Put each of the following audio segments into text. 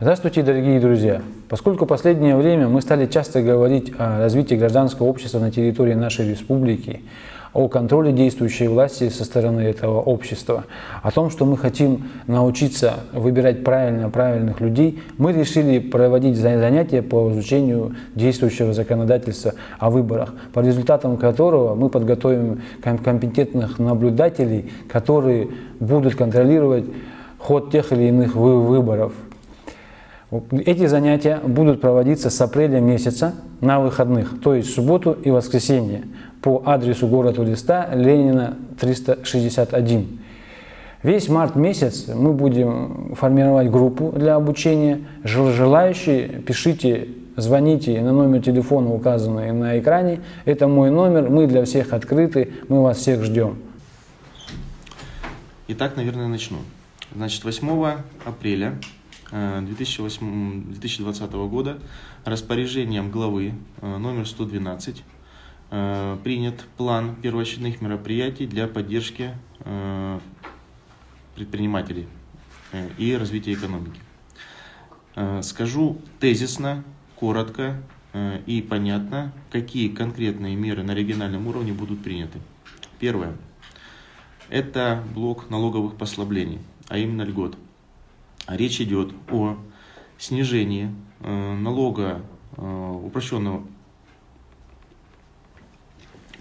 Здравствуйте, дорогие друзья! Поскольку в последнее время мы стали часто говорить о развитии гражданского общества на территории нашей республики, о контроле действующей власти со стороны этого общества, о том, что мы хотим научиться выбирать правильно правильных людей, мы решили проводить занятия по изучению действующего законодательства о выборах, по результатам которого мы подготовим компетентных наблюдателей, которые будут контролировать ход тех или иных выборов. Эти занятия будут проводиться с апреля месяца на выходных, то есть субботу и воскресенье, по адресу город Улиста, Ленина 361. Весь март месяц мы будем формировать группу для обучения. Желающие, пишите, звоните на номер телефона, указанный на экране. Это мой номер, мы для всех открыты, мы вас всех ждем. Итак, наверное, начну. Значит, 8 апреля 2008, э, 2020 года распоряжением главы э, номер 112 э, принят план первоочередных мероприятий для поддержки предпринимателей и развития экономики. Скажу тезисно, коротко и понятно, какие конкретные меры на региональном уровне будут приняты. Первое. Это блок налоговых послаблений, а именно льгот – речь идет о снижении э, налога э, упрощенного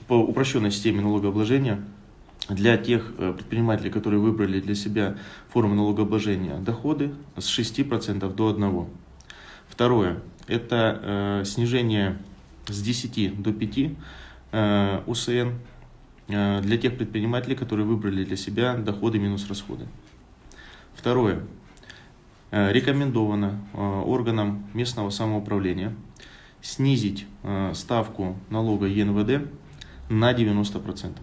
по упрощенной системе налогообложения для тех э, предпринимателей, которые выбрали для себя форму налогообложения доходы с 6% до 1%. Второе – это снижение с 10 до 5 УСН для тех предпринимателей, которые выбрали для себя доходы минус расходы. Второе Э, рекомендовано э, органам местного самоуправления снизить э, ставку налога ЕНВД на 90%.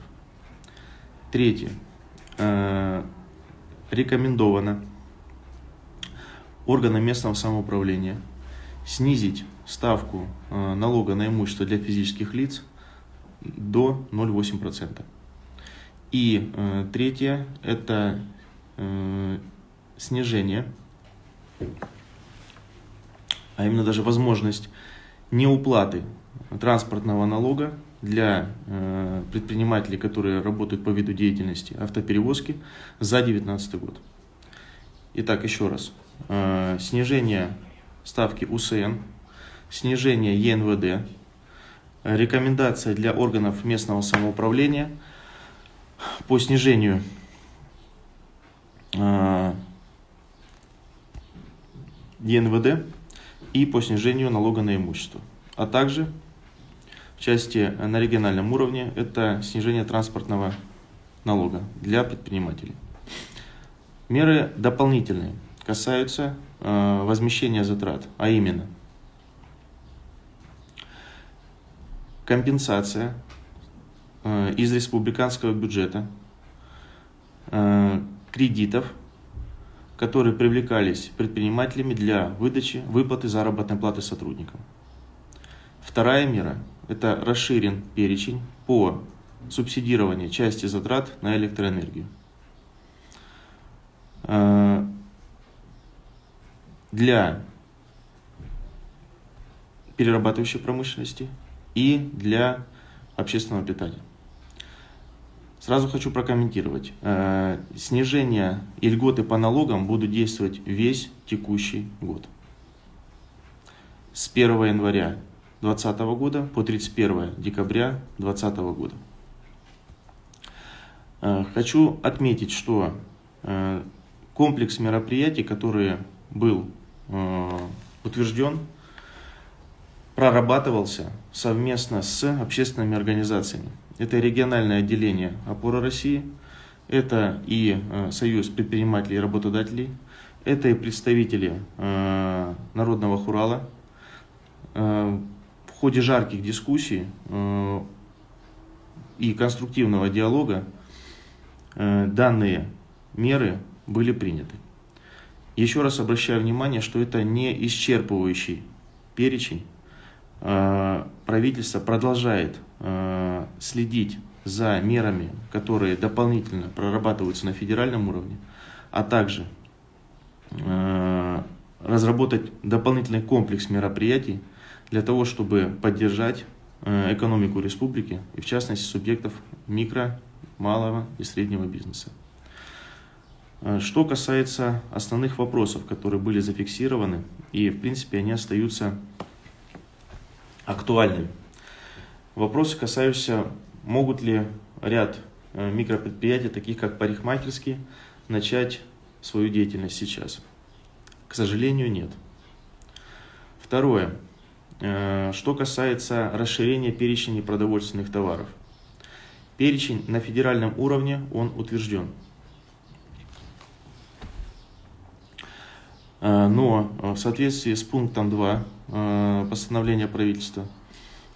Третье. Рекомендовано органам местного самоуправления снизить ставку налога на имущество для физических лиц до 0,8%. И третье – это снижение а именно даже возможность неуплаты транспортного налога для э, предпринимателей, которые работают по виду деятельности автоперевозки за 2019 год. Итак, еще раз. Э, снижение ставки УСН, снижение ЕНВД, рекомендация для органов местного самоуправления по снижению э, ЕНВД и по снижению налога на имущество. А также в части на региональном уровне это снижение транспортного налога для предпринимателей. Меры дополнительные касаются э, возмещения затрат, а именно компенсация э, из республиканского бюджета э, кредитов которые привлекались предпринимателями для выдачи выплаты заработной платы сотрудникам. Вторая мера – это расширен перечень по субсидированию части затрат на электроэнергию. Э, для перерабатывающей промышленности и для общественного питания. Сразу хочу прокомментировать. Э, снижение и льготы по налогам будут действовать весь текущий год. С 1 января 2020 года по 31 декабря 2020 года. Э, хочу отметить, что э, комплекс мероприятий, который был утвержден, прорабатывался совместно с общественными организациями. Это региональное отделение «Опора России», это и э, Союз предпринимателей и работодателей, это и представители э, Народного хурала. Э, в ходе жарких дискуссий и конструктивного диалога данные меры были приняты. Еще раз обращаю внимание, что это не исчерпывающий перечень правительство продолжает э, следить за мерами, которые дополнительно прорабатываются на федеральном уровне, а также э, разработать дополнительный комплекс мероприятий для того, чтобы поддержать э, экономику республики и в частности субъектов микро, малого и среднего бизнеса. Э, что касается основных вопросов, которые были зафиксированы, и в принципе они остаются актуальными. Вопросы касаются, могут ли ряд э, микропредприятий, таких как парикмахерские, начать свою деятельность сейчас. К сожалению, нет. Второе. Э, что касается расширения перечня непродовольственных товаров. Перечень на федеральном уровне, он утвержден. Но в соответствии с пунктом 2 э, постановления правительства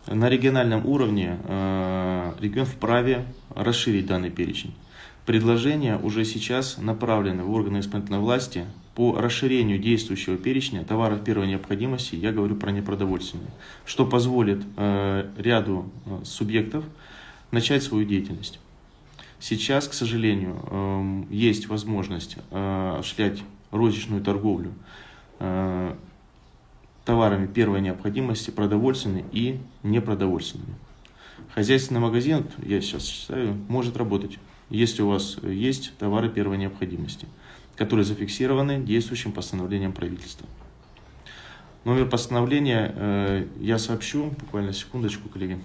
на региональном уровне регион вправе расширить данный перечень. Предложения уже сейчас направлены в органы исполнительной власти по расширению действующего перечня товаров первой необходимости, я говорю про непродовольственные, что позволит э, ряду э, субъектов начать свою деятельность. Сейчас, к сожалению, э, есть возможность э, осуществлять розничную торговлю э, товарами первой необходимости, продовольственными и непродовольственными. Хозяйственный магазин, я сейчас считаю, может работать если у вас есть товары первой необходимости, которые зафиксированы действующим постановлением правительства. Номер постановления э, я сообщу, буквально секундочку, коллеги.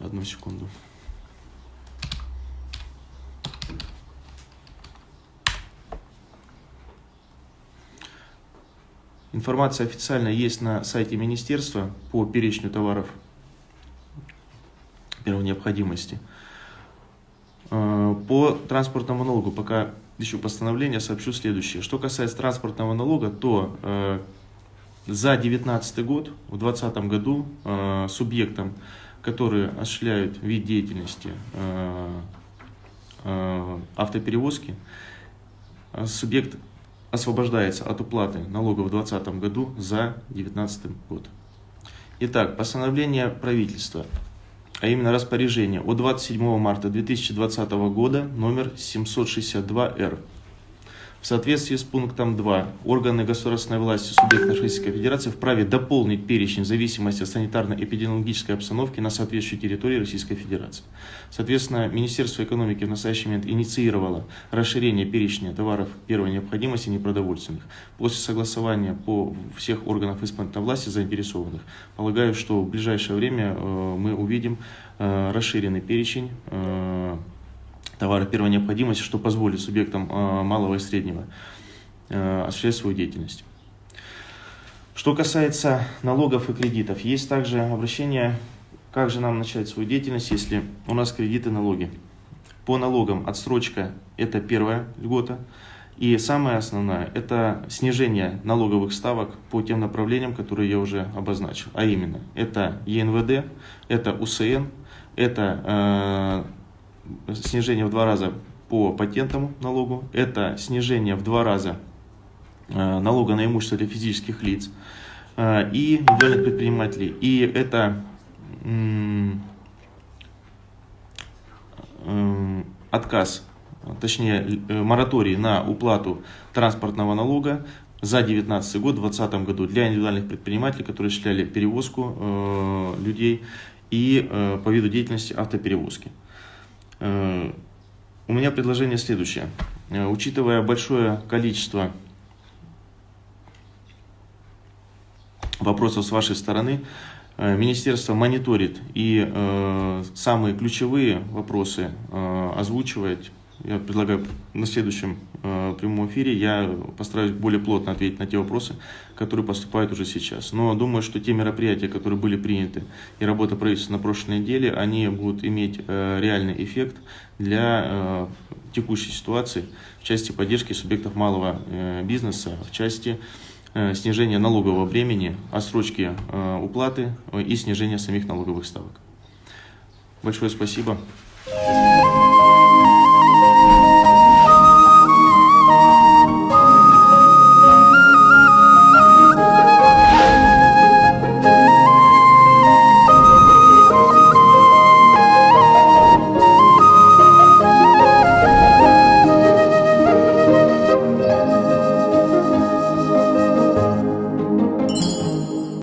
Одну секунду. Информация официально есть на сайте министерства по перечню товаров первой необходимости. Э, по транспортному налогу пока еще постановление сообщу следующее. Что касается транспортного налога, то э, за 2019 год, в 2020 году э, субъектам, которые осуществляют вид деятельности автоперевозки, субъект освобождается от уплаты налога в 2020 году за 2019 год. Итак, постановление правительства а именно распоряжение от 27 марта 2020 года номер 762-Р. Соответствии с пунктом 2, органы государственной власти субъектов Российской Федерации вправе дополнить перечень в зависимости от санитарно-эпидемиологической обстановки на соответствующей территории Российской Федерации. Соответственно, Министерство экономики в настоящий момент инициировало расширение перечня товаров первой необходимости непродовольственных. После согласования по всех органов исполнительной власти заинтересованных, полагаю, что в ближайшее время э, мы увидим э, расширенный перечень э, товары первой необходимости, что позволит субъектам э, малого и среднего э, осуществлять свою деятельность. Что касается налогов и кредитов, есть также обращение, как же нам начать свою деятельность, если у нас кредиты налоги. По налогам отсрочка – это первая льгота. И самое основное – это снижение налоговых ставок по тем направлениям, которые я уже обозначил. А именно, это ЕНВД, это УСН, это э, снижение в два раза по патентному налогу, это снижение в два раза э, налога на имущество для физических лиц э, и индивидуальных предпринимателей. И это э, отказ, точнее мораторий на уплату транспортного налога за 2019 год, в 2020 году для индивидуальных предпринимателей, которые осуществляли перевозку людей и по виду деятельности автоперевозки. Э, у меня предложение следующее. Э, учитывая большое количество вопросов с вашей стороны, э, Министерство мониторит и самые ключевые вопросы озвучивает я предлагаю на следующем э, прямом эфире я постараюсь более плотно ответить на те вопросы, которые поступают уже сейчас. Но думаю, что те мероприятия, которые были приняты и работа правительства на прошлой неделе, они будут иметь э, реальный эффект для э, текущей ситуации в части поддержки субъектов малого э, бизнеса, в части э, снижения налогового бремени, отсрочки э, уплаты э, и снижения самих налоговых ставок. Большое спасибо.